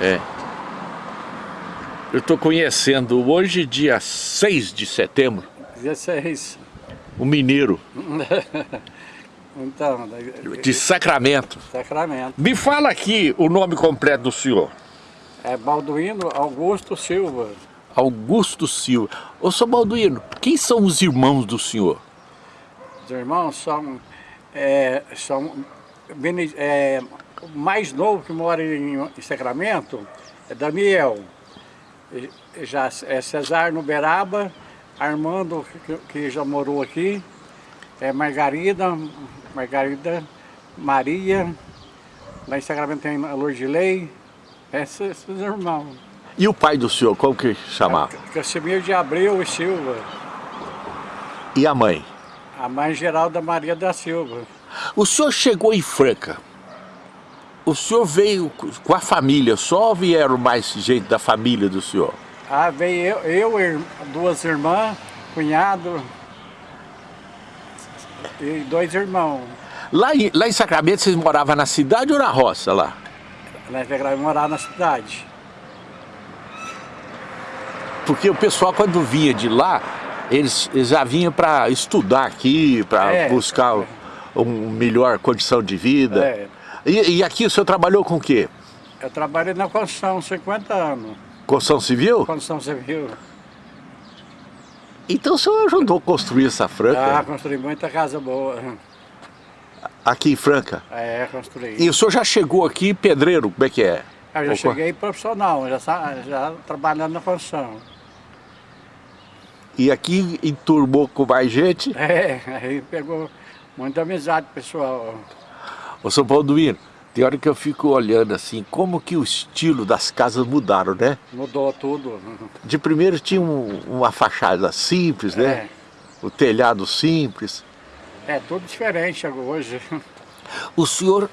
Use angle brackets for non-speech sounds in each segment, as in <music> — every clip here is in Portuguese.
É. Eu estou conhecendo hoje, dia 6 de setembro. Dia 6. O mineiro. <laughs> então, de Sacramento. Sacramento. Me fala aqui o nome completo do senhor. É Balduino Augusto Silva. Augusto Silva. Ô, seu Balduino, quem são os irmãos do senhor? Os irmãos são... É, são é, mais novo que mora em, em Sacramento é Daniel. Já é Cesar no Beraba, Armando, que, que já morou aqui, é Margarida, Margarida, Maria, lá em Sacramento tem a Lordilei, esses, esses irmãos. E o pai do senhor, como que chamava? É, Casimiro de Abreu e Silva. E a mãe? A mãe Geralda Maria da Silva. O senhor chegou em Franca. O senhor veio com a família, só vieram mais gente da família do senhor? Ah, veio eu, eu duas irmãs, cunhado e dois irmãos. Lá em, lá em Sacramento vocês moravam na cidade ou na roça lá? Lá em Sacramento morava na cidade. Porque o pessoal quando vinha de lá, eles, eles já vinham para estudar aqui, para é, buscar é. uma melhor condição de vida. É. E, e, aqui o senhor trabalhou com o quê? Eu trabalhei na construção, 50 anos. Construção civil? Construção civil. Então o senhor ajudou a construir essa Franca? Ah, construí muita casa boa. Aqui em Franca? É, construí. E o senhor já chegou aqui pedreiro, como é que é? Eu já Opa. cheguei profissional, já, já trabalhando na construção. E aqui enturmou com mais gente? É, aí pegou muita amizade pessoal. Ô São Paulo Duíno, tem hora que eu fico olhando assim, como que o estilo das casas mudaram, né? Mudou tudo. De primeiro tinha um, uma fachada simples, né? É. O telhado simples. É, tudo diferente hoje. O senhor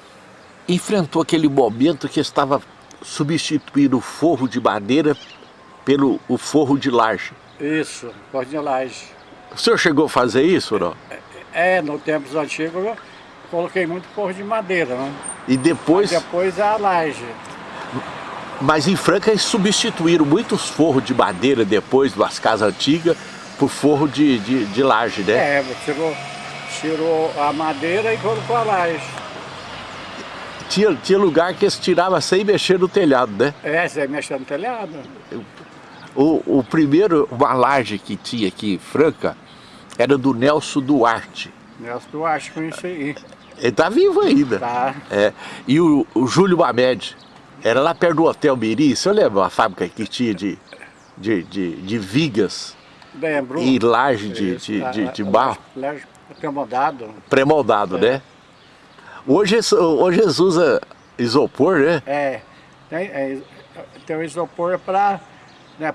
enfrentou aquele momento que estava substituindo o forro de madeira pelo o forro de laje. Isso, forro de laje. O senhor chegou a fazer isso ou não? É, é no tempos antigos coloquei muito forro de madeira, né? E depois... Mas depois a laje. Mas em Franca eles substituíram muitos forros de madeira depois das casas antigas por forro de, de, de laje, né? É, tirou, tirou a madeira e colocou a laje. Tinha, tinha lugar que eles tiravam sem mexer no telhado, né? É, sem mexer no telhado. O, o primeiro, uma laje que tinha aqui em Franca, era do Nelson Duarte. Nelson Duarte, conheci aí. Ele tá vivo ainda. Tá. É. E o, o Júlio Mamed, era lá perto do Hotel Miri, você lembra a fábrica que tinha de, de, de, de vigas Lembro. e laje de, de, de, de barro? Laje pré-moldado. Pré-moldado, é. né? Hoje, hoje eles usam isopor, né? É, tem, é, tem o isopor para né,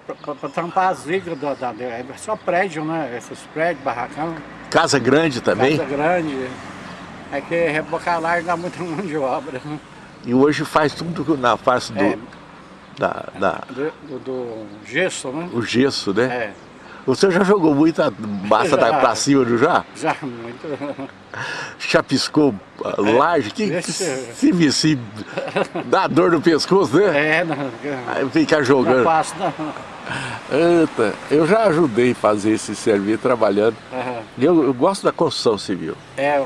tampar as vigas, do, da, é só prédio, né? Esses prédios, barracão. Casa grande também? Casa grande. É que rebocar lá dá muita <laughs> mão de obra. E hoje faz tudo na face do... É, da, da... Do, do, gesso, né? O gesso, né? É. Você já jogou muita massa já, pra cima, não já? Já, muito. Chapiscou é, laje? Que, se se dá dor no pescoço, né? É, não. Aí ficar jogando. Não faço, não. Eita, eu já ajudei a fazer esse serviço trabalhando. Uhum. Eu, eu, gosto da construção civil. É,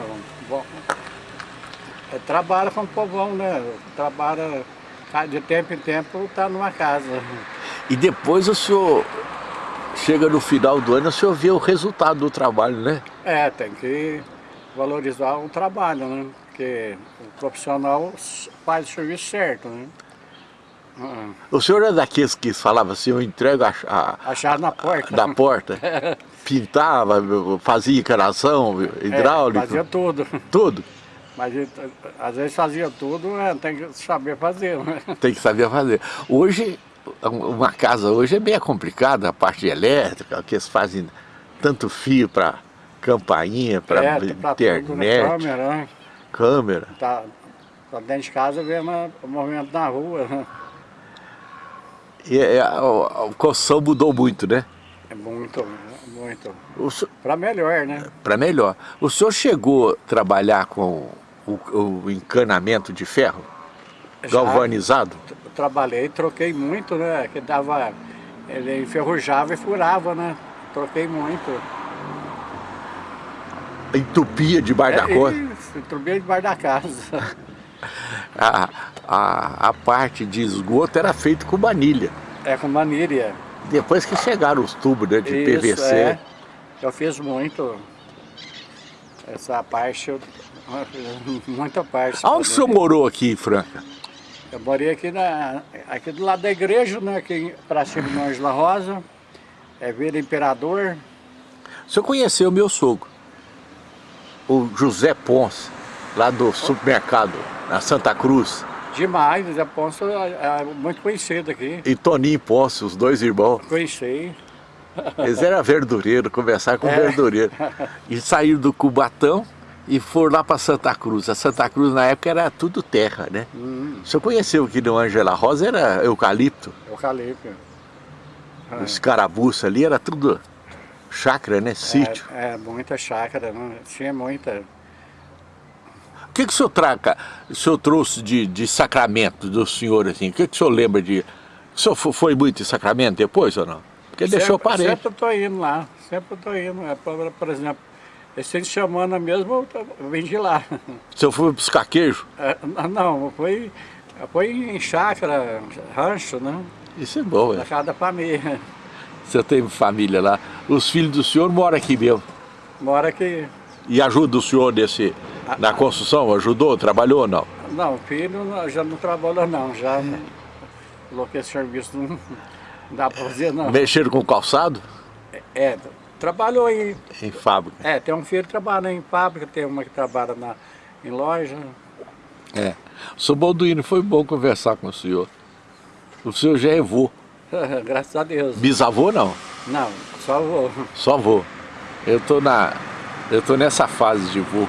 bom. É, trabalha com o povão, né? Trabalha de tempo em tempo, tá numa casa. E depois o senhor chega no final do ano, o senhor vê o resultado do trabalho, né? É, tem que valorizar o trabalho, né? Porque o profissional faz o serviço certo, né? Uhum. O senhor é daqueles que falava assim, eu entrego a, a, a chave na porta. Da porta. <laughs> Pintava, fazia encanação, hidráulico. É, fazia tudo. Tudo? Mas às vezes fazia tudo, é, tem que saber fazer. Né? Tem que saber fazer. Hoje, uma casa hoje é bem complicada, a parte elétrica, que eles fazem tanto fio para campainha, para é, internet. Tudo, né? Câmera, né? Câmera. Tá, tá dentro de casa vendo o movimento na rua. Né? E é, a, a construção mudou muito, né? É muito, muito. Para melhor, né? Para melhor. O senhor chegou a trabalhar com o, o encanamento de ferro? Galvanizado? trabalhei, troquei muito, né? Que dava, ele enferrujava e furava, né? Troquei muito. Entupia debaixo é, da coisa? Entupia debaixo da casa. <laughs> a, a, a parte de esgoto era feita com manilha. É, com manilha. Depois que chegaram os tubos né, de Isso, PVC. É. Eu fiz muito. Essa parte, eu, <laughs> muita parte. Onde o senhor morou aqui, Franca? Eu morei aqui, na, aqui do lado da igreja, né, aqui para cima do Angela Rosa, é Vila Imperador. O senhor conheceu o meu sogro, o José Ponce, lá do supermercado, na Santa Cruz. Demais, José Ponce é, é muito conhecido aqui. E Toninho Ponce, os dois irmãos. Conheci. Eles eram verdureiros, conversar com é. verdureiro. E saíram do Cubatão e foram lá para Santa Cruz. A Santa Cruz na época era tudo terra, né? Hum. O senhor conheceu aqui no Angela Rosa, era eucalipto? Eucalipto. Ah. Os carabuços ali era tudo chácara, né? Sítio. É, é muita chácara, não? tinha muita. O que, que o senhor traga, o senhor trouxe de, de sacramento do senhor, assim? O que, que o senhor lembra de... O senhor foi muito em sacramento depois ou não? Porque sempre, deixou parede. Sempre estou indo lá, sempre estou indo. É, por exemplo, esse de semana mesmo eu vim de lá. O senhor foi buscar queijo? É, não, foi, foi em chácara, rancho, né? Isso é bom, é. Na casa da família. Você tem família lá. Os filhos do senhor moram aqui mesmo? Mora aqui. E ajuda o senhor nesse, na construção? Ajudou? Trabalhou ou não? Não, filho já não trabalha não. Já coloquei serviço não dá para fazer não. Mexeram com calçado? É, é, trabalhou em... Em fábrica? É, tem um filho que trabalha em fábrica, tem uma que trabalha na, em loja. É. Sou Balduino, foi bom conversar com o senhor. O senhor já é vô. <laughs> Graças a Deus. Bisavô não? Não, só vô. Só vô. Eu tô na... Eu tô nessa fase de vô.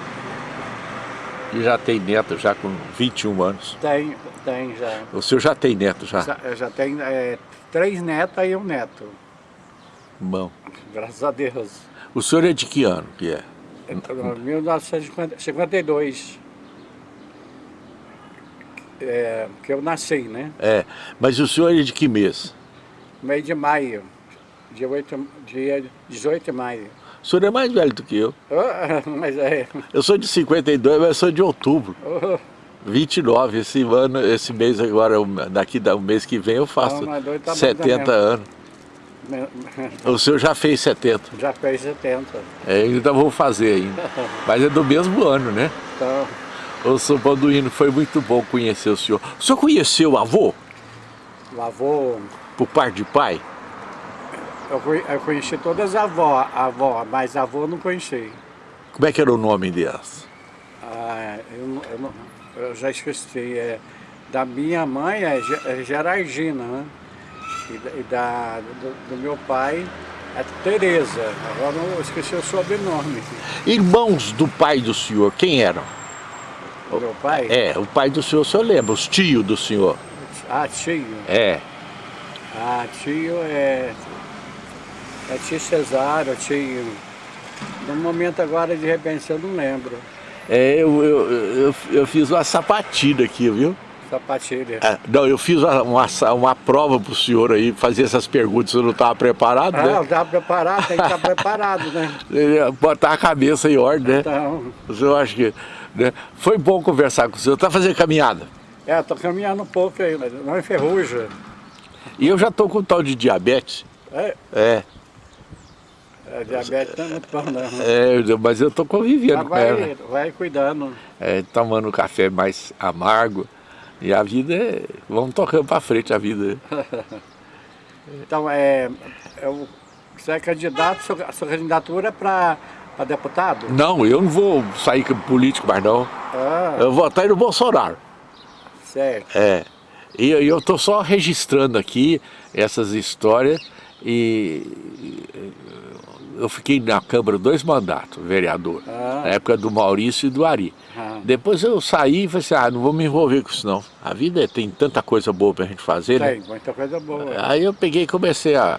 E já tem neto, já com 21 anos. Tem, tem já. O senhor já tem neto, já? Já, já tem é, três netas e um neto. Bom. Graças a Deus. O senhor é de que ano que é? é 1952. É, que eu nasci, né? É, mas o senhor é de que mês? Mês de maio, dia, 8, dia 18 de maio. O senhor é mais velho do que eu. Oh, <laughs> mas é. Eu sou de 52, mas sou de outubro. Oh. 29, esse ano, esse mês agora, daqui do mês que vem eu faço Não, tá 70 anos. O senhor já fez 70? Já fez 70. É, ainda vou fazer ainda. <laughs> Mas é do mesmo ano, né? Então. Ô, São Balduino, foi muito bom conhecer o senhor. O senhor conheceu o avô? O avô... Por parte de pai? Eu conheci todas as avós, avó, mas avô não conheci. Como é que era o nome delas? Ah, eu, eu, eu já esqueci. É, da minha mãe é, é Gerardina, né? E, da, do, do, meu pai é Tereza. Agora eu esqueci o sobrenome. Irmãos do pai do senhor, quem eram? O meu pai? É, o pai do senhor, o senhor lembra? Os tios do senhor? Ah, tio? É. Ah, tio é... É tio Cesário, tio... No momento agora, de repente, eu não lembro. É, eu, eu, eu, eu fiz uma sapatilha aqui, viu? Sapatilha. É, não, eu fiz uma, uma, uma prova para o senhor aí, fazer essas perguntas, eu não estava preparado, ah, né? Não, estava preparado, tem que estar preparado, né? <laughs> Botar a cabeça em ordem, né? Então... O senhor acha que... Né? Foi bom conversar com o senhor. Está fazendo caminhada? É, estou caminhando um pouco aí, mas não enferruja. E eu já estou com tal de diabetes. É? É. É, diabetes não é muito bom não. É, mas eu estou convivendo com ela. Vai cuidando. É, tomando café mais amargo. E a vida é... Vamos tocando para frente a vida. <laughs> então, é, é, você é candidato, a sua candidatura é para deputado? Não, eu não vou sair político mais não. Ah. Eu vou votar no Bolsonaro. Certo. É. E eu estou só registrando aqui essas histórias e eu fiquei na Câmara dois mandatos, vereador, ah. na época do Maurício e do Ari. Ah. Depois eu saí e falei assim, ah, não vou me envolver com isso não. A vida é, tem tanta coisa boa pra gente fazer, né? Tem, muita coisa boa. Aí eu peguei e comecei a...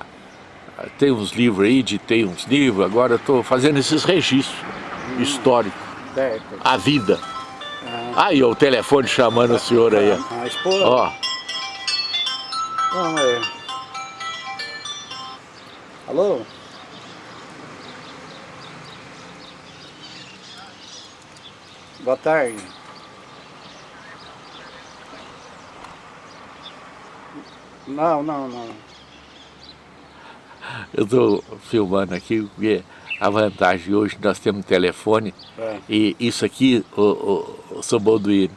Tem uns livros aí, tem uns livros, agora eu estou fazendo esses registros hum. históricos. Certo. A vida. Aí, o telefone chamando o senhor aí. A esposa. Ó. Vamos aí. Alô? Boa tarde. Não, não, não. Eu estou filmando aqui porque a vantagem hoje nós temos um telefone é. e isso aqui, o, o, o seu Balduino,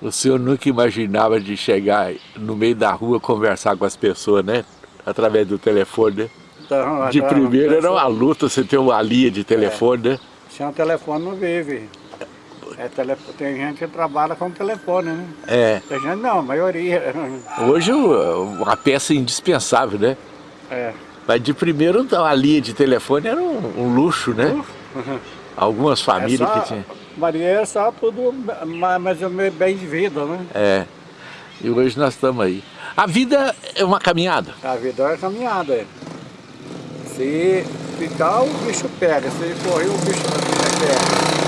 o senhor nunca imaginava de chegar no meio da rua conversar com as pessoas, né? Através do telefone, né? Então, de primeiro era uma luta você ter uma linha de telefone, é. né? Sem um telefone não vive. É, tem gente que trabalha com telefone, né? É. Tem gente não, a maioria. Hoje uma peça indispensável, né? É. Mas de primeiro a linha de telefone era um, um luxo, né? Uhum. <laughs> Algumas famílias é só, que tinham. Maria é só tudo mais ou menos bem de vida, né? É. E hoje nós estamos aí. A vida é uma caminhada? A vida é uma caminhada, é. Se ficar, o bicho pega. Se correr, o bicho pega.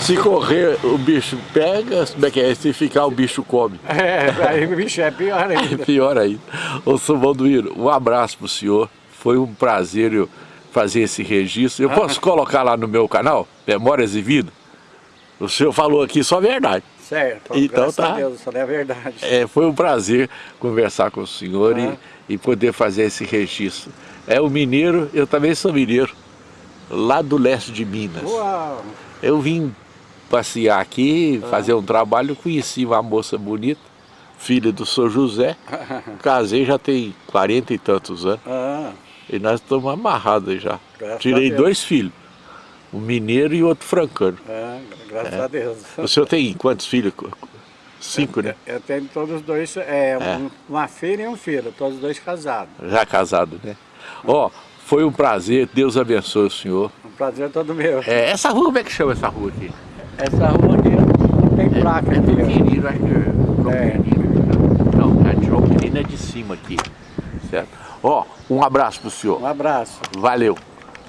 Se correr, o bicho pega, como é que é? Se ficar, o bicho come. <laughs> É, aí o bicho é pior <laughs> ainda. É pior ainda. Ô, São Valdoiro, um abraço pro senhor. Foi um prazer eu fazer esse registro. Eu posso <laughs> colocar lá no meu canal, Memórias e Vida? O senhor falou aqui só a verdade. Certo, então tá. Deus, só é a verdade. É, foi um prazer conversar com o senhor e, e poder fazer esse registro. É o mineiro, eu também sou mineiro, lá do leste de Minas. Uau. Eu vim passear aqui, fazer um trabalho, conheci uma moça bonita, filha do Sr. José, <laughs> casei já tem 40 e tantos anos, ah. e nós estamos amarrados já. Graças Tirei dois filhos, um mineiro e outro francano. Ah, graças é. a Deus. O senhor tem quantos filhos? Cinco, né? Eu tenho todos dois, é, é. uma filha e um filho, todos dois casados. Já casados, né? Ó, oh, foi um prazer, Deus abençoe o senhor. Um prazer todo meu. É, essa rua, como é que chama essa rua aqui? Essa rua aqui não tem placa. É, é do Querido, acho que é. Não, a de João Querido é de cima aqui, certo? Ó, um abraço pro senhor. Um abraço. Valeu.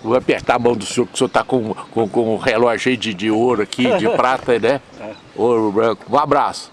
Vou apertar a mão do senhor, que o senhor tá com, com, com um relógio de, de ouro aqui, de <laughs> prata, né? É. Ouro branco. Um abraço.